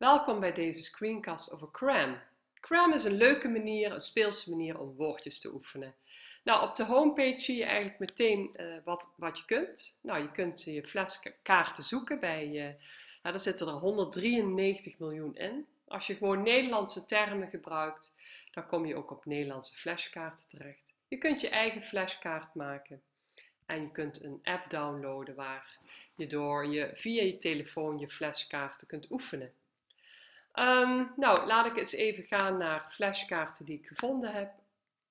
Welkom bij deze screencast over Cram. Cram is een leuke manier, een speelse manier om woordjes te oefenen. Nou, op de homepage zie je eigenlijk meteen uh, wat, wat je kunt. Nou, je kunt je flashkaarten zoeken bij, uh, nou, daar zitten er 193 miljoen in. Als je gewoon Nederlandse termen gebruikt, dan kom je ook op Nederlandse flashkaarten terecht. Je kunt je eigen flashkaart maken. En je kunt een app downloaden waar je door je via je telefoon je flashkaarten kunt oefenen. Um, nou, laat ik eens even gaan naar flashkaarten die ik gevonden heb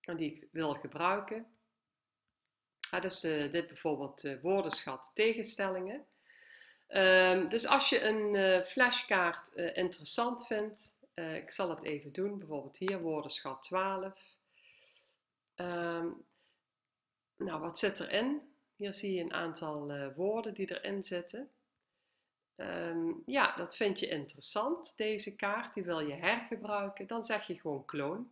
en die ik wil gebruiken. Ah, dus uh, dit bijvoorbeeld uh, woordenschat tegenstellingen. Um, dus als je een uh, flashkaart interessant vindt, ik zal het even doen, bijvoorbeeld hier woordenschat 12. Um, ehm, nou, wat zit erin? Hier zie je een aantal woorden die erin zitten. Um, ja, dat vind je interessant, deze kaart, die wil je hergebruiken, dan zeg je gewoon kloon.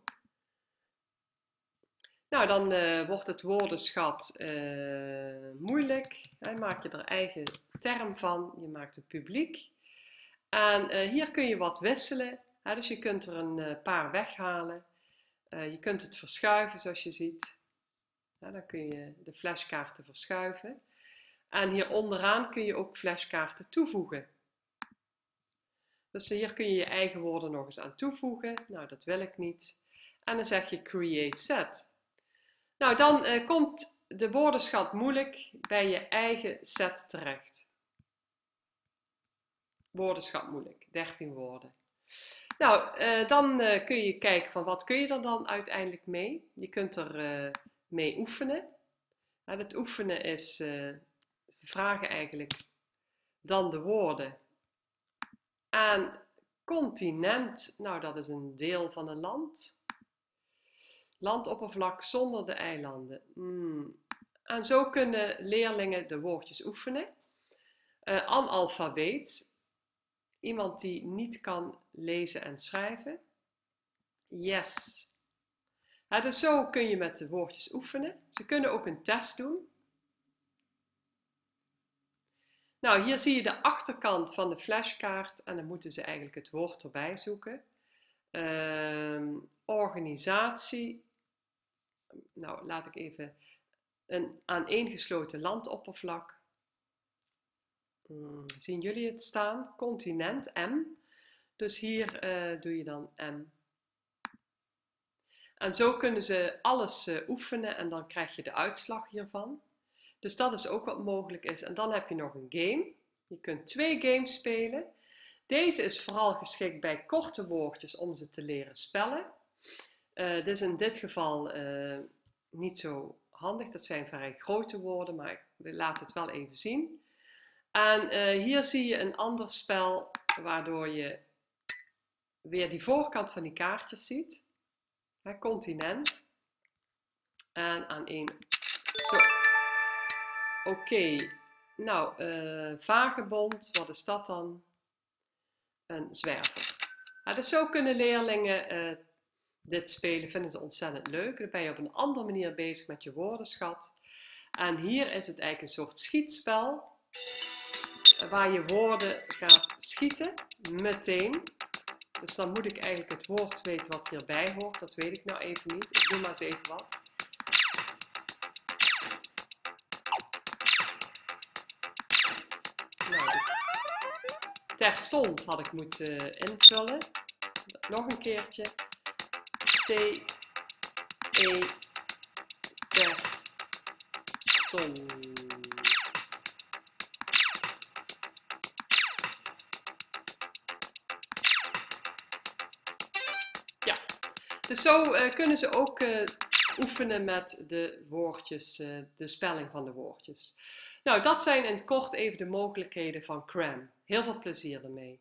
Nou, dan uh, wordt het woordenschat uh, moeilijk. Hè, maak je er eigen term van, je maakt het publiek. En uh, hier kun je wat wisselen, hè, dus je kunt er een paar weghalen. je kunt het verschuiven zoals je ziet. dan kun je de flashkaarten verschuiven. En hier onderaan kun je ook flashkaarten toevoegen. Dus hier kun je je eigen woorden nog eens aan toevoegen. Nou, dat wil ik niet. En dan zeg je create set. Nou, dan uh, komt de woordenschat moeilijk bij je eigen set terecht. Woordenschat moeilijk, 13 woorden. Nou, uh, dan uh, kun je kijken van wat kun je er dan uiteindelijk mee. Je kunt er mee oefenen. Nou, het oefenen is vragen eigenlijk dan de woorden aan continent. Nou, dat is een deel van een land. Landoppervlak zonder de eilanden. Hmm. En zo kunnen leerlingen de woordjes oefenen. Uh, analfabeet. Iemand die niet kan lezen en schrijven. Yes. dus zo kun je met de woordjes oefenen. Ze kunnen ook een test doen. Nou, hier zie je de achterkant van de flashkaart en dan moeten ze eigenlijk het woord erbij zoeken. Uh, organisatie. Nou, laat ik even een aaneengesloten landoppervlak. Hmm, zien jullie het staan? Continent, M. Dus hier uh, doe je dan M. En zo kunnen ze alles uh, oefenen en dan krijg je de uitslag hiervan. Dus dat is ook wat mogelijk is. En dan heb je nog een game. Je kunt twee games spelen. Deze is vooral geschikt bij korte woordjes om ze te leren spellen. Uh, dit is in dit geval uh, niet zo handig. Dat zijn vrij grote woorden, maar we laten het wel even zien. En uh, hier zie je een ander spel waardoor je weer die voorkant van die kaartjes ziet. Hè, continent. En aan één... Zo. Oké, nou, uh, vagebond, wat is dat dan? Een zwerver. Dus zo kunnen leerlingen uh, dit spelen, vinden ze ontzettend leuk. Dan ben je op een andere manier bezig met je woordenschat. En hier is het eigenlijk een soort schietspel, waar je woorden gaat schieten, meteen. Dus dan moet ik eigenlijk het woord weten wat hierbij hoort, dat weet ik nou even niet. Ik doe maar eens even wat. Terstond had ik moeten invullen. Nog een keertje. T, E, terstond. Ja, dus zo uh, kunnen ze ook uh, oefenen met de woordjes, uh, de spelling van de woordjes. Nou, dat zijn in het kort even de mogelijkheden van CRAM. Heel veel plezier ermee.